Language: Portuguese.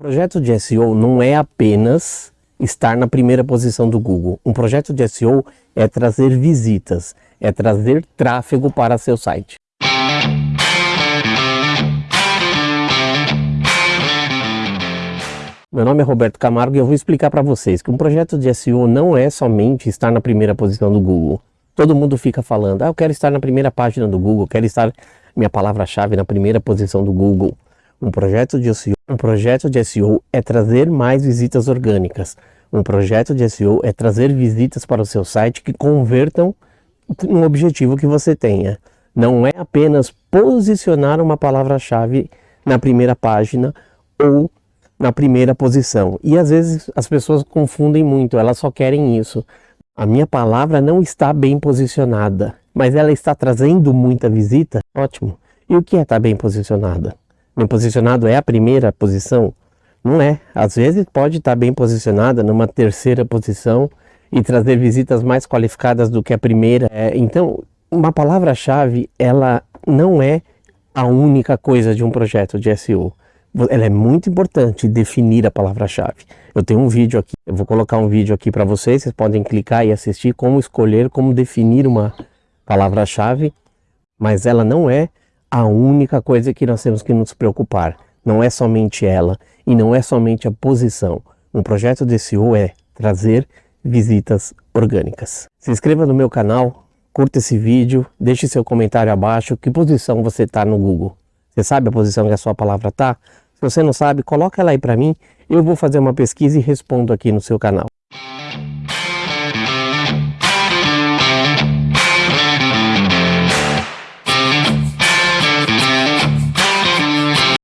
Projeto de SEO não é apenas estar na primeira posição do Google. Um projeto de SEO é trazer visitas, é trazer tráfego para seu site. Meu nome é Roberto Camargo e eu vou explicar para vocês que um projeto de SEO não é somente estar na primeira posição do Google. Todo mundo fica falando, ah, eu quero estar na primeira página do Google, quero estar minha palavra-chave na primeira posição do Google. Um projeto de SEO, um projeto de SEO é trazer mais visitas orgânicas. Um projeto de SEO é trazer visitas para o seu site que convertam no objetivo que você tenha. Não é apenas posicionar uma palavra-chave na primeira página ou na primeira posição. E às vezes as pessoas confundem muito, elas só querem isso. A minha palavra não está bem posicionada, mas ela está trazendo muita visita? Ótimo. E o que é estar bem posicionada? Bem posicionado é a primeira posição? Não é. Às vezes pode estar bem posicionada numa terceira posição e trazer visitas mais qualificadas do que a primeira. É, então, uma palavra-chave, ela não é a única coisa de um projeto de SEO. Ela é muito importante definir a palavra-chave. Eu tenho um vídeo aqui, eu vou colocar um vídeo aqui para vocês, vocês podem clicar e assistir como escolher, como definir uma palavra-chave, mas ela não é a única coisa que nós temos que nos preocupar. Não é somente ela e não é somente a posição. Um projeto de SEO é trazer visitas orgânicas. Se inscreva no meu canal, curta esse vídeo, deixe seu comentário abaixo, que posição você está no Google. Você sabe a posição que a sua palavra está? Se você não sabe, coloca ela aí para mim, eu vou fazer uma pesquisa e respondo aqui no seu canal.